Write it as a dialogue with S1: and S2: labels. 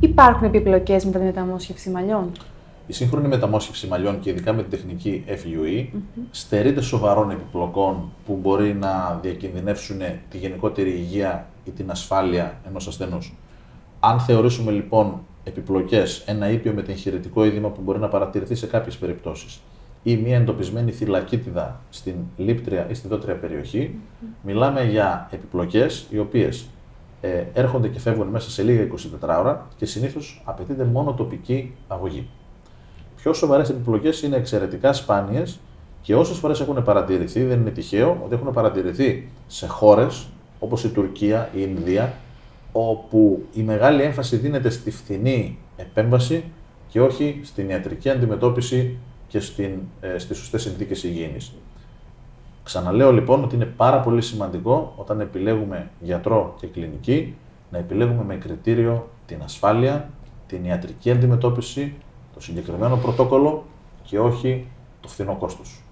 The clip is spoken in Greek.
S1: Υπάρχουν επιπλοκές μετά τη μεταμόσχευση μαλλιών;
S2: Η σύγχρονη μεταμόσχευση μαλλιών και ειδικά με την τεχνική FUE mm στερείται σοβαρών επιπλοκών που μπορεί να διακινδυνεύσουν τη γενικότερη υγεία ή την ασφάλεια ενός ασθενούς. Αν θεωρήσουμε λοιπόν επιπλοκές, ένα ήπιο με εγχειρητικό είδημα που μπορεί να παρατηρηθεί σε κάποιες περιπτώσεις ή μια εντοπισμένη θυλακίτιδα στην λίπτρια ή στη δότρια περιοχή, μιλάμε για επιπλοκές οι οποίες ε, έρχονται και φεύγουν μέσα σε λίγα 24 ώρα και συνήθως απαιτείται μόνο τοπική αγωγή πιο σοβαρές επιπλοκές είναι εξαιρετικά σπάνιες και όσες φορές έχουν παρατηρηθεί, δεν είναι τυχαίο ότι έχουν παρατηρηθεί σε χώρες όπως η Τουρκία, η Ινδία, όπου η μεγάλη έμφαση δίνεται στη φθηνή επέμβαση και όχι στην ιατρική αντιμετώπιση και στην, ε, στις σωστές συνθήκες υγιεινής. Ξαναλέω λοιπόν ότι είναι πάρα πολύ σημαντικό όταν επιλέγουμε γιατρό και κλινική να επιλέγουμε με κριτήριο την ασφάλεια, την ιατρική αντιμετώπιση το συγκεκριμένο πρωτόκολλο και όχι το φθηνό κόστος.